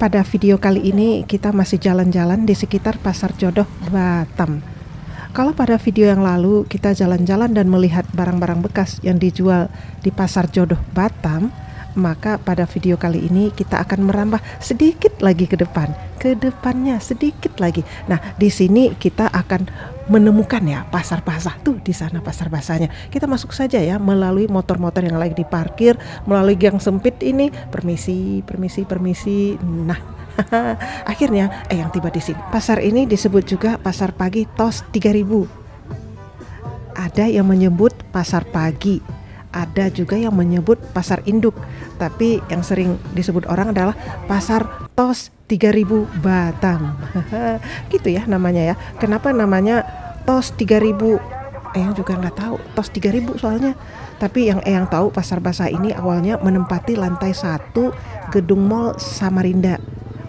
Pada video kali ini kita masih jalan-jalan di sekitar Pasar Jodoh Batam. Kalau pada video yang lalu kita jalan-jalan dan melihat barang-barang bekas yang dijual di Pasar Jodoh Batam, maka pada video kali ini kita akan merambah sedikit lagi ke depan, ke depannya sedikit lagi. Nah, di sini kita akan menemukan ya pasar basah tuh di sana pasar basahnya. Kita masuk saja ya melalui motor-motor yang lagi diparkir, melalui gang sempit ini. Permisi, permisi, permisi. Nah, akhirnya eh yang tiba di sini. Pasar ini disebut juga pasar pagi tos 3000. Ada yang menyebut pasar pagi, ada juga yang menyebut pasar induk, tapi yang sering disebut orang adalah pasar tos 3000 Batam. gitu ya namanya ya. Kenapa namanya tos 3000? Eyang juga nggak tahu tos 3000 soalnya. Tapi yang Eyang tahu pasar basah ini awalnya menempati lantai satu gedung mall Samarinda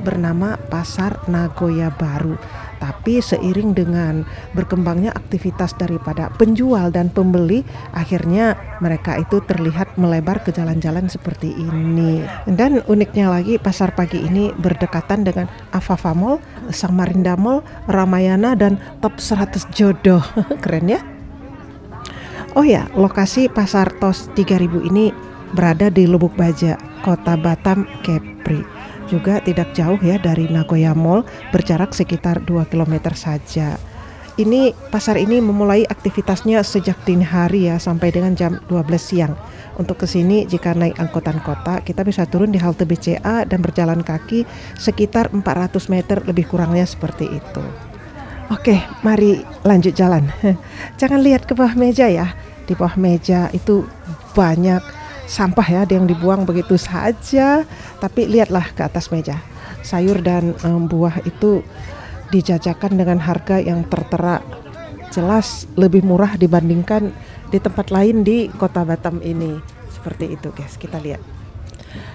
bernama Pasar Nagoya Baru. Tapi seiring dengan berkembangnya aktivitas daripada penjual dan pembeli, akhirnya mereka itu terlihat melebar ke jalan-jalan seperti ini. Dan uniknya lagi pasar pagi ini berdekatan dengan Afafa Mall, Samarinda Mall, Ramayana dan Top 100 Jodoh. Keren ya? Oh ya, lokasi Pasar Tos 3000 ini berada di Lubuk Baja, Kota Batam, Kepri juga tidak jauh ya dari Nagoya Mall, berjarak sekitar 2 km saja. Ini pasar ini memulai aktivitasnya sejak dini hari ya sampai dengan jam 12 siang. Untuk ke sini jika naik angkutan kota kita bisa turun di halte BCA dan berjalan kaki sekitar 400 meter lebih kurangnya seperti itu. Oke, mari lanjut jalan. Jangan lihat ke bawah meja ya. Di bawah meja itu banyak sampah ya ada yang dibuang begitu saja. Tapi lihatlah ke atas meja. Sayur dan um, buah itu dijajakan dengan harga yang tertera. Jelas lebih murah dibandingkan di tempat lain di kota Batam ini. Seperti itu guys. Kita lihat.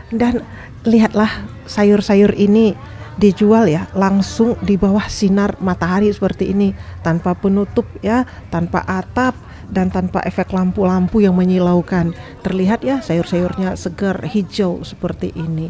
Dan lihatlah sayur-sayur ini dijual ya langsung di bawah sinar matahari seperti ini tanpa penutup ya tanpa atap dan tanpa efek lampu-lampu yang menyilaukan. Terlihat ya sayur-sayurnya segar hijau seperti ini.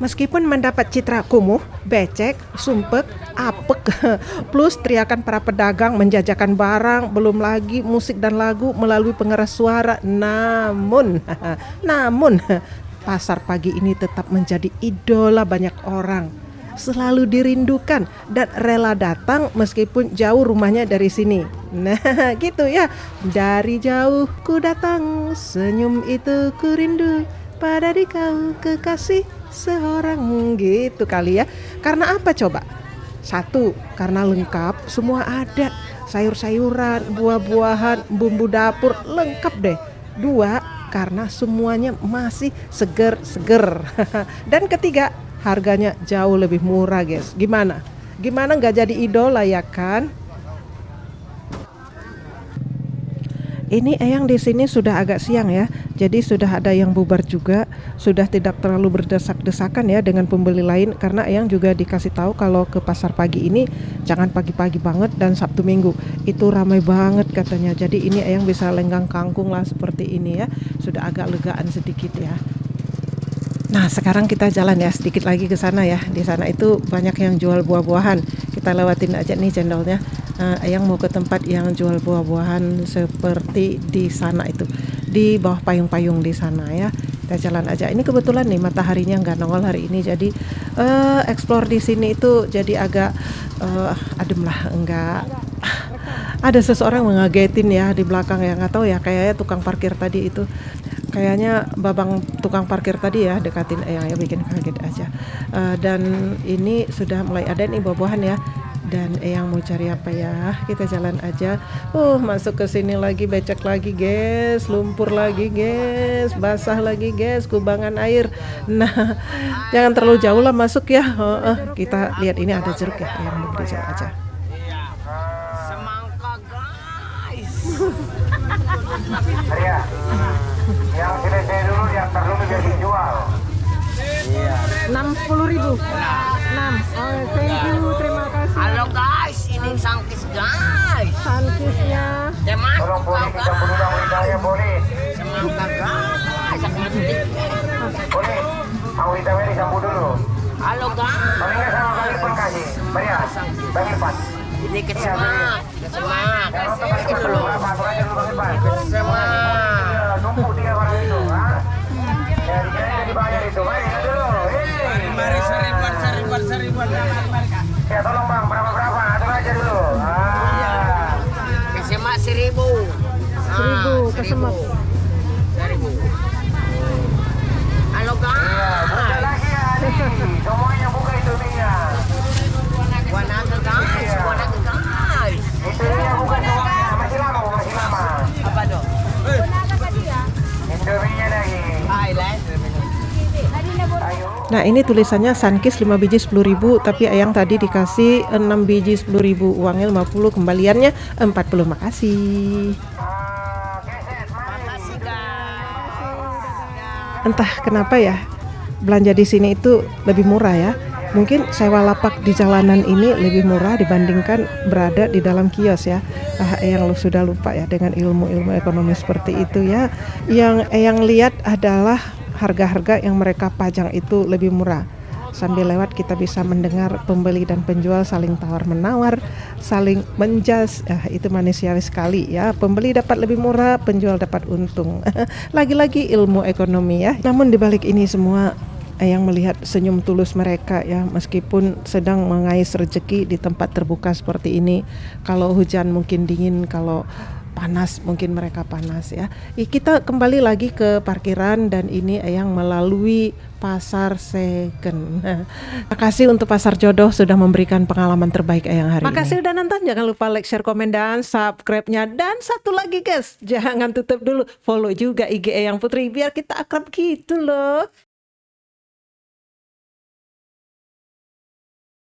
Meskipun mendapat citra kumuh, becek, sumpek, apek, plus teriakan para pedagang menjajakan barang, belum lagi musik dan lagu melalui pengeras suara. Namun, namun pasar pagi ini tetap menjadi idola banyak orang selalu dirindukan dan rela datang meskipun jauh rumahnya dari sini. Nah, gitu ya. Dari jauh ku datang, senyum itu ku rindu pada di kau kekasih seorang gitu kali ya. Karena apa coba? Satu, karena lengkap, semua ada. Sayur-sayuran, buah-buahan, bumbu dapur, lengkap deh. Dua, karena semuanya masih seger-seger. Dan ketiga, harganya jauh lebih murah guys. Gimana? Gimana nggak jadi idola ya kan? Ini Eyang di sini sudah agak siang ya, jadi sudah ada yang bubar juga, sudah tidak terlalu berdesak-desakan ya dengan pembeli lain. Karena Eyang juga dikasih tahu kalau ke pasar pagi ini jangan pagi-pagi banget dan Sabtu Minggu. Itu ramai banget katanya. Jadi ini Eyang bisa lenggang kangkung lah seperti ini ya, sudah agak legaan sedikit ya. Nah, sekarang kita jalan ya sedikit lagi ke sana ya. Di sana itu banyak yang jual buah-buahan. Kita lewatin aja nih cendolnya. Uh, yang mau ke tempat yang jual buah-buahan seperti di sana itu. Di bawah payung-payung di sana ya. Kita jalan aja. Ini kebetulan nih mataharinya nggak nongol hari ini jadi uh, explore di sini itu jadi agak uh, adem lah, enggak ada seseorang mengagetin ya di belakang ya nggak tahu ya kayaknya tukang parkir tadi itu kayaknya babang tukang parkir tadi ya dekatin yang ya bikin kaget aja. Uh, dan ini sudah mulai ada nih buah-buahan ya. Dan yang mau cari apa ya? Kita jalan aja. Uh masuk ke sini lagi becek lagi guys lumpur lagi guys basah lagi guys kubangan air. Nah jangan terlalu jauh lah masuk ya. Uh, uh, kita lihat ini ada jeruk ya. Yang mau beli jeruk aja. Semangka guys yang selesai dulu yang terdulu biar dijual iya enam puluh ribu. Enam. Oh thank you. Terima kasih. Halo guys. Ini sangkis guys. Sangkisnya. Teman tolong boleh lidahnya boleh. Semangka guys. Boleh. Mau lidahnya disambut dulu. Halo guys. Lagi. Maria, Bang Irfan. Ini kesemak, kesemak. Yang nonton Ini dulu. aja dulu Bang Irfan. Kesemak. Ya, tolong Bang, berapa-berapa? Atur aja dulu. Ah. Kesemak seribu. Ah, Seribu, kesemak. Seribu. Halo Ya, buka guys. lagi ya, nih. Semuanya buka itu minyak. Buat naga guys, buat naga guys. Itu minyak buka semuanya. Masih lama, Bu, masih lama. Apa dong? Indominya lagi. Highlight. Ayo. Nah ini tulisannya Sunkist 5 biji 10.000 tapi Eyang tadi dikasih 6 biji 10.000 uangnya 50 kembaliannya 40 makasih. Ah, entah kenapa ya belanja di sini itu lebih murah ya. Mungkin sewa lapak di jalanan ini lebih murah dibandingkan berada di dalam kios ya. Ah Eyang lu sudah lupa ya dengan ilmu-ilmu ekonomi seperti itu ya. Yang Eyang lihat adalah harga-harga yang mereka pajang itu lebih murah. Sambil lewat kita bisa mendengar pembeli dan penjual saling tawar menawar saling menjas ah, itu manusiawi sekali ya. Pembeli dapat lebih murah penjual dapat untung. Lagi-lagi ilmu ekonomi ya. Namun dibalik ini semua yang melihat senyum tulus mereka ya meskipun sedang mengais rezeki di tempat terbuka seperti ini kalau hujan mungkin dingin kalau panas mungkin mereka panas ya. Kita kembali lagi ke parkiran dan ini yang melalui pasar second makasih untuk pasar jodoh sudah memberikan pengalaman terbaik yang hari makasih udah nonton. Jangan lupa like share komen dan subscribe-nya. Dan satu lagi guys jangan tutup dulu. Follow juga IG yang Putri biar kita akrab gitu loh